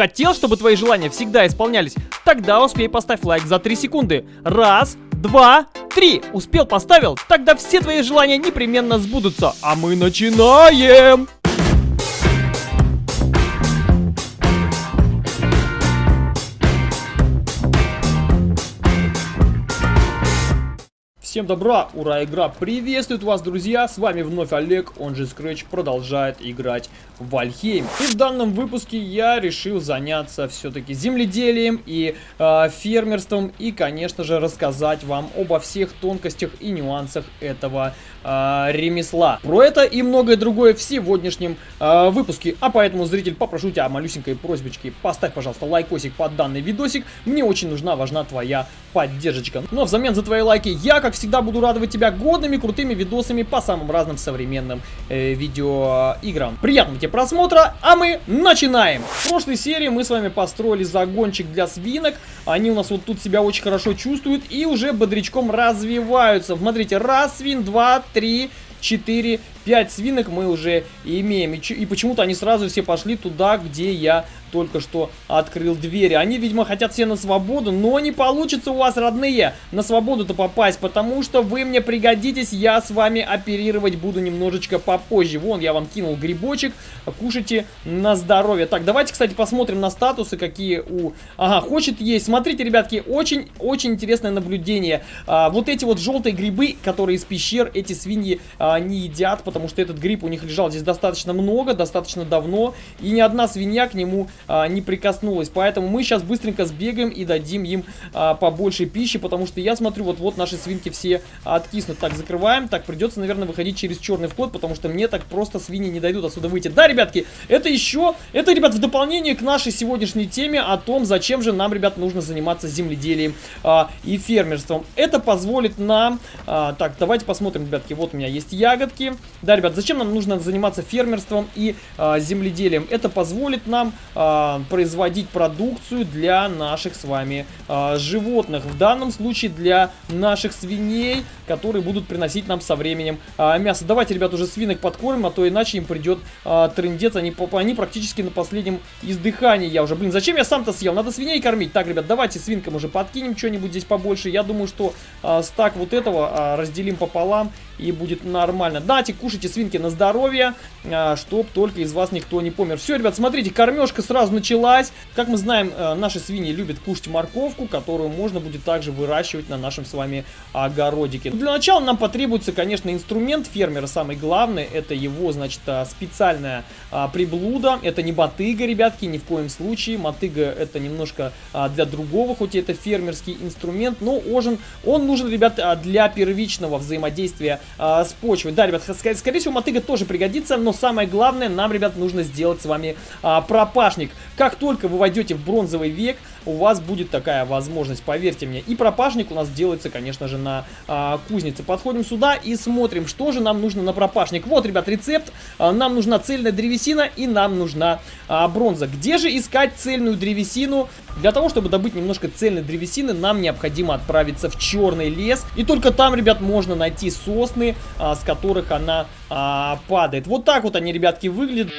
Хотел, чтобы твои желания всегда исполнялись? Тогда успей поставь лайк за 3 секунды. Раз, два, три. Успел, поставил? Тогда все твои желания непременно сбудутся. А мы начинаем! Всем добра, ура, игра приветствует вас, друзья, с вами вновь Олег, он же Scratch, продолжает играть в Вальхейм. И в данном выпуске я решил заняться все-таки земледелием и э, фермерством, и, конечно же, рассказать вам обо всех тонкостях и нюансах этого э, ремесла. Про это и многое другое в сегодняшнем э, выпуске, а поэтому, зритель, попрошу тебя малюсенькой просьбочке, поставь, пожалуйста, лайкосик под данный видосик, мне очень нужна, важна твоя поддержка. Но взамен за твои лайки я, как всегда буду радовать тебя годными, крутыми видосами по самым разным современным э, видеоиграм. Приятного тебе просмотра, а мы начинаем! В прошлой серии мы с вами построили загончик для свинок. Они у нас вот тут себя очень хорошо чувствуют и уже бодрячком развиваются. Смотрите, раз свин, два, три, четыре, пять свинок мы уже имеем. И, и почему-то они сразу все пошли туда, где я только что открыл двери. Они, видимо, хотят все на свободу, но не получится у вас, родные, на свободу-то попасть, потому что вы мне пригодитесь, я с вами оперировать буду немножечко попозже. Вон, я вам кинул грибочек, кушайте на здоровье. Так, давайте, кстати, посмотрим на статусы, какие у... Ага, хочет есть. Смотрите, ребятки, очень-очень интересное наблюдение. А, вот эти вот желтые грибы, которые из пещер, эти свиньи а, не едят, потому что этот гриб у них лежал здесь достаточно много, достаточно давно, и ни одна свинья к нему а, не прикоснулась. Поэтому мы сейчас быстренько сбегаем и дадим им а, побольше пищи, потому что я смотрю, вот-вот наши свинки все откиснут. Так, закрываем. Так, придется, наверное, выходить через черный вход, потому что мне так просто свиньи не дойдут отсюда выйти. Да, ребятки, это еще, это, ребят, в дополнение к нашей сегодняшней теме о том, зачем же нам, ребят, нужно заниматься земледелием а, и фермерством. Это позволит нам... А, так, давайте посмотрим, ребятки, вот у меня есть ягодки. Да, ребят, зачем нам нужно заниматься фермерством и а, земледелием? Это позволит нам... А, производить продукцию для наших с вами а, животных. В данном случае для наших свиней, которые будут приносить нам со временем а, мясо. Давайте, ребят, уже свинок подкормим, а то иначе им придет а, трындец. Они, они практически на последнем издыхании. Я уже, блин, зачем я сам-то съел? Надо свиней кормить. Так, ребят, давайте свинкам уже подкинем что-нибудь здесь побольше. Я думаю, что а, стак вот этого а, разделим пополам и будет нормально. Дайте, кушайте свинки на здоровье, а, чтоб только из вас никто не помер. Все, ребят, смотрите, кормежка сразу началась. Как мы знаем, э, наши свиньи любят кушать морковку, которую можно будет также выращивать на нашем с вами огородике. Для начала нам потребуется, конечно, инструмент фермера, самый главный, это его, значит, а, специальная а, приблуда. Это не мотыга, ребятки, ни в коем случае. Мотыга это немножко для другого, хоть и это фермерский инструмент, но ожен, он нужен, ребят, для первичного взаимодействия а, с почвой. Да, ребят, скорее всего, мотыга тоже пригодится, но самое главное, нам, ребят, нужно сделать с вами а, пропашник. Как только вы войдете в бронзовый век, у вас будет такая возможность, поверьте мне. И пропашник у нас делается, конечно же, на а, кузнице. Подходим сюда и смотрим, что же нам нужно на пропашник. Вот, ребят, рецепт. А, нам нужна цельная древесина и нам нужна а, бронза. Где же искать цельную древесину? Для того, чтобы добыть немножко цельной древесины, нам необходимо отправиться в черный лес. И только там, ребят, можно найти сосны, а, с которых она а, падает. Вот так вот они, ребятки, выглядят.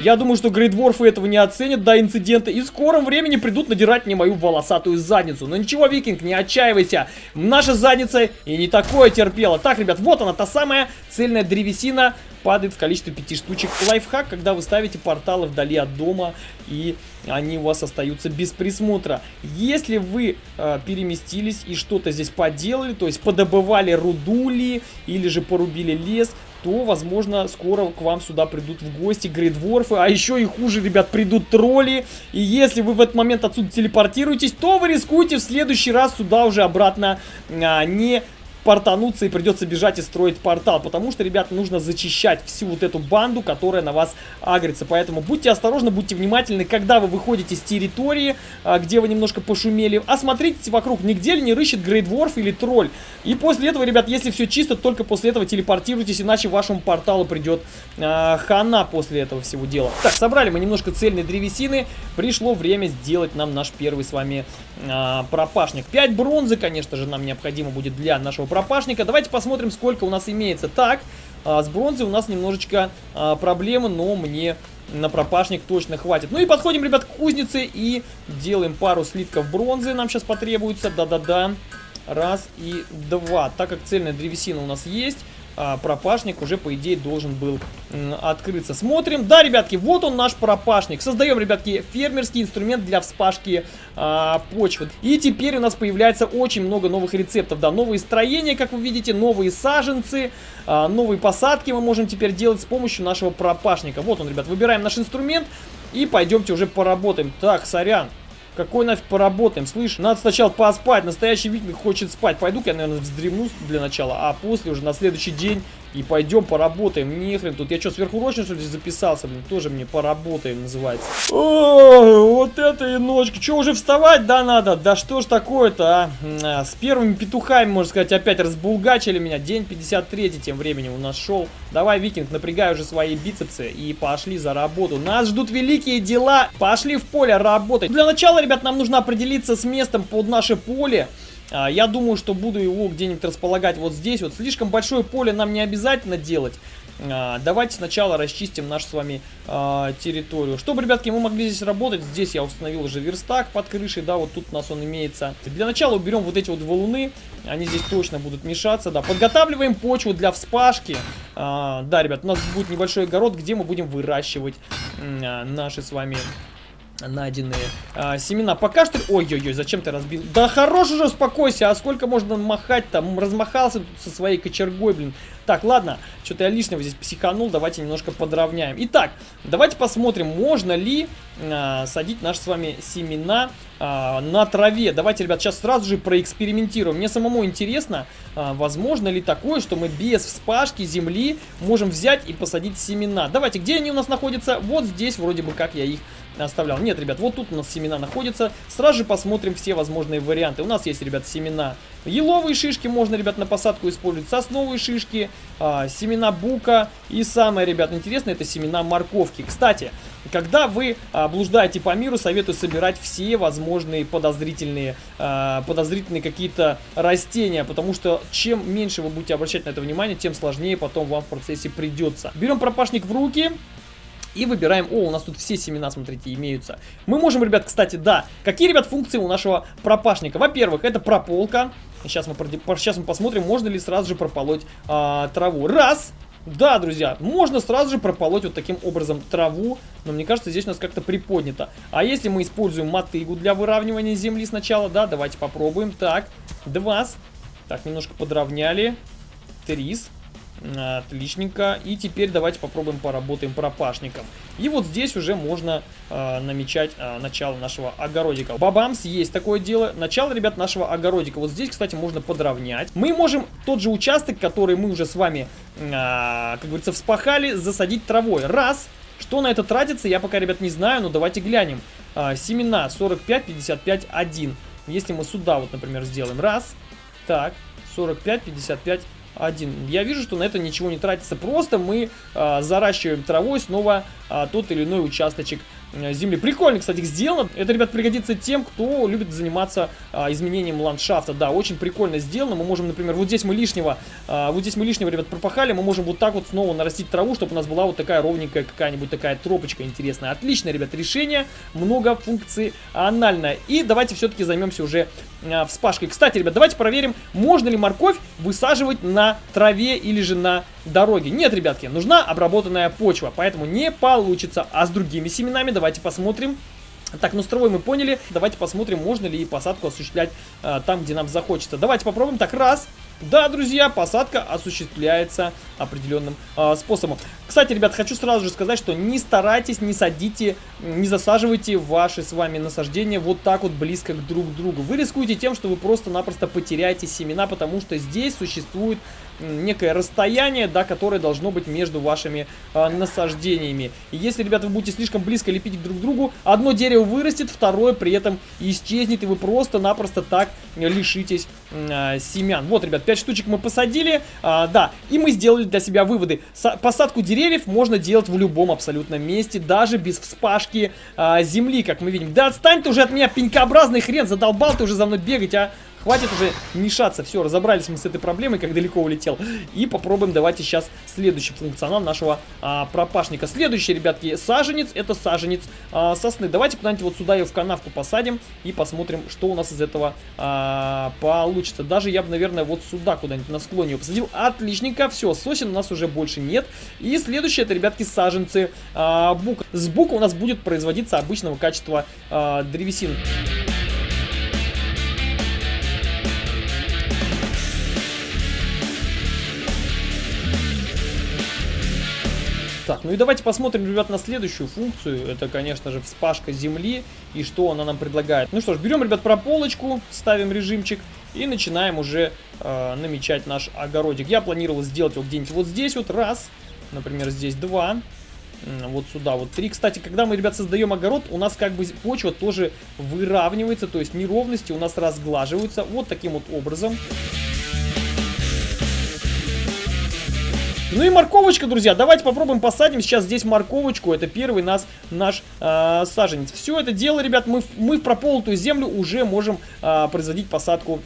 Я думаю, что грейдворфы этого не оценят до инцидента и в скором времени придут надирать мне мою волосатую задницу. Но ничего, Викинг, не отчаивайся. Наша задница и не такое терпела. Так, ребят, вот она, та самая цельная древесина падает в количестве 5 штучек. Лайфхак, когда вы ставите порталы вдали от дома и они у вас остаются без присмотра. Если вы э, переместились и что-то здесь поделали, то есть подобывали рудули или же порубили лес, то, возможно, скоро к вам сюда придут в гости грейдворфы, а еще и хуже, ребят, придут тролли, и если вы в этот момент отсюда телепортируетесь, то вы рискуете в следующий раз сюда уже обратно а, не портануться и придется бежать и строить портал. Потому что, ребят, нужно зачищать всю вот эту банду, которая на вас агрится. Поэтому будьте осторожны, будьте внимательны, когда вы выходите с территории, а, где вы немножко пошумели. Осмотрите вокруг, нигде ли не рыщет Грейдворф или тролль. И после этого, ребят, если все чисто, только после этого телепортируйтесь, иначе вашему порталу придет э, хана после этого всего дела. Так, собрали мы немножко цельной древесины. Пришло время сделать нам наш первый с вами э, пропашник. 5 бронзы, конечно же, нам необходимо будет для нашего пропашника. Давайте посмотрим, сколько у нас имеется. Так, а, с бронзой у нас немножечко а, проблемы, но мне на пропашник точно хватит. Ну и подходим, ребят, к кузнице и делаем пару слитков бронзы. Нам сейчас потребуется. Да-да-да. Раз и два. Так как цельная древесина у нас есть, а, пропашник уже, по идее, должен был открыться. Смотрим. Да, ребятки, вот он наш пропашник. Создаем, ребятки, фермерский инструмент для вспашки а, почвы. И теперь у нас появляется очень много новых рецептов. Да, новые строения, как вы видите, новые саженцы, а, новые посадки мы можем теперь делать с помощью нашего пропашника. Вот он, ребят, выбираем наш инструмент и пойдемте уже поработаем. Так, сорян. Какой нафиг поработаем, слышь? Надо сначала поспать, настоящий викинг хочет спать. Пойду-ка я, наверное, вздремну для начала, а после уже на следующий день и пойдем поработаем. Нехрен тут. Я что, сверхурочно что ли записался? Блин, тоже мне поработаем называется. О, вот это и ночка. Что, уже вставать, да, надо? Да что ж такое-то, а? а? С первыми петухами, можно сказать, опять разбулгачили меня. День 53 тем временем у нас шел. Давай, Викинг, напрягай уже свои бицепсы и пошли за работу. Нас ждут великие дела. Пошли в поле работать. Для начала, ребят, нам нужно определиться с местом под наше поле. А, я думаю, что буду его где-нибудь располагать вот здесь. Вот слишком большое поле нам не обязательно делать. А, давайте сначала расчистим нашу с вами а, территорию. Чтобы, ребятки, мы могли здесь работать, здесь я установил уже верстак под крышей, да, вот тут у нас он имеется. Для начала уберем вот эти вот валуны, они здесь точно будут мешаться, да. Подготавливаем почву для вспашки. А, да, ребят, у нас будет небольшой огород, где мы будем выращивать а, наши с вами найденные а, семена. Пока что... Ой-ой-ой, зачем ты разбил? Да хорош уже, успокойся. А сколько можно махать там? Размахался тут со своей кочергой, блин. Так, ладно. Что-то я лишнего здесь психанул. Давайте немножко подровняем. Итак, давайте посмотрим, можно ли а, садить наши с вами семена а, на траве. Давайте, ребят, сейчас сразу же проэкспериментируем. Мне самому интересно, а, возможно ли такое, что мы без вспашки земли можем взять и посадить семена. Давайте, где они у нас находятся? Вот здесь вроде бы как я их оставлял. Нет, ребят, вот тут у нас семена находятся. Сразу же посмотрим все возможные варианты. У нас есть, ребят, семена еловые шишки можно, ребят, на посадку использовать. Сосновые шишки, а, семена бука. И самое, ребят, интересное, это семена морковки. Кстати, когда вы а, блуждаете по миру, советую собирать все возможные подозрительные, а, подозрительные какие-то растения. Потому что чем меньше вы будете обращать на это внимание, тем сложнее потом вам в процессе придется. Берем пропашник в руки. И выбираем... О, у нас тут все семена, смотрите, имеются. Мы можем, ребят, кстати, да. Какие, ребят, функции у нашего пропашника? Во-первых, это прополка. Сейчас мы, сейчас мы посмотрим, можно ли сразу же прополоть а, траву. Раз. Да, друзья, можно сразу же прополоть вот таким образом траву, но мне кажется, здесь у нас как-то приподнято. А если мы используем мотыгу для выравнивания земли сначала, да, давайте попробуем. Так, два. Так, немножко подровняли. Трис. Отличненько. И теперь давайте попробуем поработаем пропашником. И вот здесь уже можно э, намечать э, начало нашего огородика. Бабамс, есть такое дело. Начало, ребят, нашего огородика. Вот здесь, кстати, можно подровнять. Мы можем тот же участок, который мы уже с вами, э, как говорится, вспахали, засадить травой. Раз. Что на это тратится, я пока, ребят, не знаю, но давайте глянем. Э, семена 45, 55, 1. Если мы сюда вот, например, сделаем. Раз. Так. 45, 55, один. Я вижу, что на это ничего не тратится. Просто мы а, заращиваем травой снова а, тот или иной участочек Э, земли. Прикольно, кстати, сделано. Это, ребят, пригодится тем, кто любит заниматься а, изменением ландшафта. Да, очень прикольно сделано. Мы можем, например, вот здесь мы лишнего, а, вот здесь мы лишнего, ребят, пропахали. Мы можем вот так вот снова нарастить траву, чтобы у нас была вот такая ровненькая какая-нибудь такая тропочка интересная. Отлично, ребят, решение. Многофункциональное. И давайте все-таки займемся уже а, вспашкой. Кстати, ребят, давайте проверим, можно ли морковь высаживать на траве или же на дороге. Нет, ребятки, нужна обработанная почва, поэтому не получится. А с другими семенами давайте посмотрим. Так, ну с травой мы поняли. Давайте посмотрим, можно ли посадку осуществлять а, там, где нам захочется. Давайте попробуем. Так, раз. Да, друзья, посадка осуществляется определенным э, способом. Кстати, ребят, хочу сразу же сказать, что не старайтесь, не садите, не засаживайте ваши с вами насаждения вот так вот близко к друг другу. Вы рискуете тем, что вы просто-напросто потеряете семена, потому что здесь существует некое расстояние, да, которое должно быть между вашими э, насаждениями. И если, ребята, вы будете слишком близко лепить друг к другу, одно дерево вырастет, второе при этом исчезнет, и вы просто-напросто так лишитесь э, семян. Вот, ребят, 5 штучек мы посадили, э, да, и мы сделали для себя выводы. С посадку деревьев можно делать в любом абсолютно месте, даже без вспашки э, земли, как мы видим. Да отстань ты уже от меня, пенькообразный хрен, задолбал ты уже за мной бегать, а. Хватит уже мешаться. Все, разобрались мы с этой проблемой, как далеко улетел. И попробуем давайте сейчас следующий функционал нашего а, пропашника. Следующий, ребятки, саженец. Это саженец а, сосны. Давайте куда-нибудь вот сюда ее в канавку посадим и посмотрим, что у нас из этого а, получится. Даже я бы, наверное, вот сюда куда-нибудь на склоне ее посадил. Отличненько. Все, сосен у нас уже больше нет. И следующее, это, ребятки, саженцы а, бука. С бука у нас будет производиться обычного качества а, древесины. Так, ну и давайте посмотрим, ребят, на следующую функцию. Это, конечно же, вспашка земли и что она нам предлагает. Ну что ж, берем, ребят, прополочку, ставим режимчик и начинаем уже э, намечать наш огородик. Я планировал сделать его где-нибудь вот здесь вот, раз, например, здесь два, вот сюда вот три. Кстати, когда мы, ребят, создаем огород, у нас как бы почва тоже выравнивается, то есть неровности у нас разглаживаются вот таким вот образом. Ну и морковочка, друзья. Давайте попробуем посадим сейчас здесь морковочку. Это первый нас, наш э, саженец. Все это дело, ребят, мы, мы в прополотую землю уже можем э, производить посадку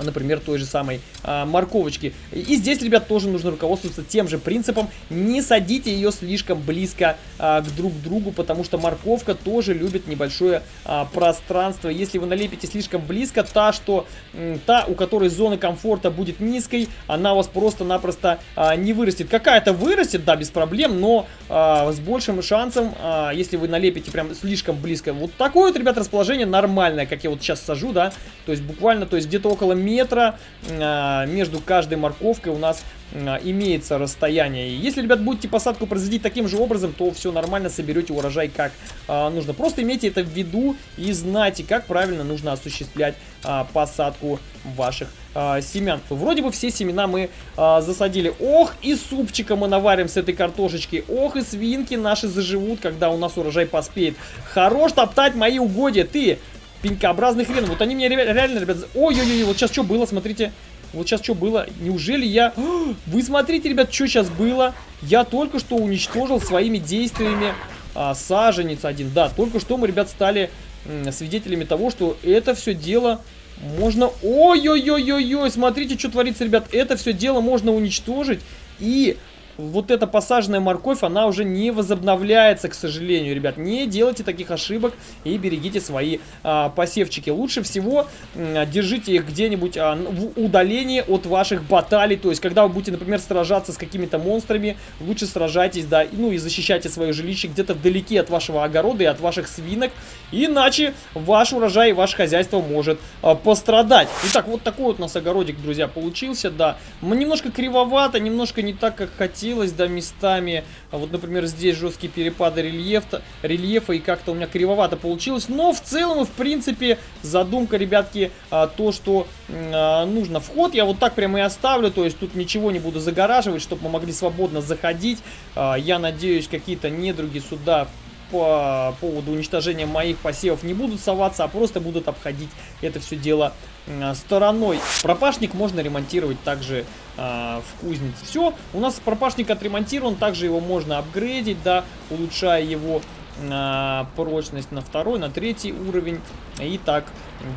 например, той же самой а, морковочки. И здесь, ребят, тоже нужно руководствоваться тем же принципом. Не садите ее слишком близко а, к друг другу, потому что морковка тоже любит небольшое а, пространство. Если вы налепите слишком близко, та, что, та, у которой зона комфорта будет низкой, она у вас просто-напросто а, не вырастет. Какая-то вырастет, да, без проблем, но а, с большим шансом, а, если вы налепите прям слишком близко. Вот такое вот, ребят, расположение нормальное, как я вот сейчас сажу, да, то есть буквально, то есть где-то около метра а, между каждой морковкой у нас а, имеется расстояние. Если, ребят, будете посадку производить таким же образом, то все нормально, соберете урожай как а, нужно. Просто имейте это в виду и знайте, как правильно нужно осуществлять посадку ваших семян. Вроде бы все семена мы засадили. Ох, и супчика мы наварим с этой картошечки. Ох, и свинки наши заживут, когда у нас урожай поспеет. Хорош топтать мои угодья, ты, пенькообразный хрен. Вот они мне реально, ребят... Ой-ой-ой, вот сейчас что было, смотрите. Вот сейчас что было? Неужели я... Вы смотрите, ребят, что сейчас было. Я только что уничтожил своими действиями а, саженец один. Да, только что мы, ребят, стали свидетелями того, что это все дело можно... Ой-ой-ой-ой-ой, смотрите, что творится, ребят. Это все дело можно уничтожить и вот эта посаженная морковь, она уже не возобновляется, к сожалению, ребят. Не делайте таких ошибок и берегите свои а, посевчики. Лучше всего а, держите их где-нибудь а, в удалении от ваших баталий. То есть, когда вы будете, например, сражаться с какими-то монстрами, лучше сражайтесь, да, ну и защищайте свое жилище где-то вдалеке от вашего огорода и от ваших свинок. Иначе ваш урожай и ваше хозяйство может а, пострадать. Итак, вот такой вот у нас огородик, друзья, получился, да. Немножко кривовато, немножко не так, как хотел покосилось, да, местами. А вот, например, здесь жесткие перепады рельефа, рельефа и как-то у меня кривовато получилось. Но в целом, в принципе, задумка, ребятки, а, то, что а, нужно. Вход я вот так прямо и оставлю, то есть тут ничего не буду загораживать, чтобы мы могли свободно заходить. Я надеюсь, какие-то недруги сюда по поводу уничтожения моих посевов не будут соваться, а просто будут обходить это все дело стороной. Пропашник можно ремонтировать также э, в кузнице. Все, у нас пропашник отремонтирован, также его можно апгрейдить, да, улучшая его э, прочность на второй, на третий уровень и так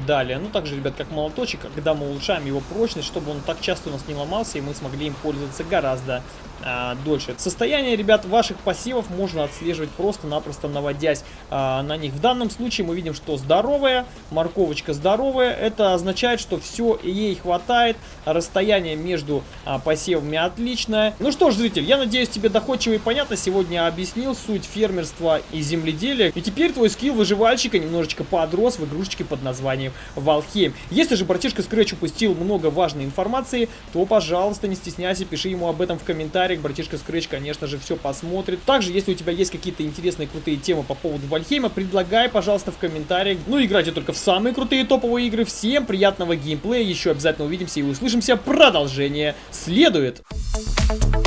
далее. Ну, также, ребят, как молоточек, когда мы улучшаем его прочность, чтобы он так часто у нас не ломался, и мы смогли им пользоваться гораздо а, дольше. Состояние, ребят, ваших посевов можно отслеживать просто-напросто наводясь а, на них. В данном случае мы видим, что здоровая, морковочка здоровая. Это означает, что все ей хватает. Расстояние между а, посевами отличное. Ну что ж, зритель, я надеюсь, тебе доходчиво и понятно сегодня объяснил суть фермерства и земледелия. И теперь твой скилл выживальщика немножечко подрос в игрушечке под названием Валхейм. Если же братишка Scratch упустил много важной информации, то, пожалуйста, не стесняйся, пиши ему об этом в комментариях. Братишка Scratch, конечно же, все посмотрит. Также, если у тебя есть какие-то интересные крутые темы по поводу Вальхейма, предлагай, пожалуйста, в комментариях. Ну, играйте только в самые крутые топовые игры. Всем приятного геймплея. Еще обязательно увидимся и услышимся. Продолжение следует. Thank you.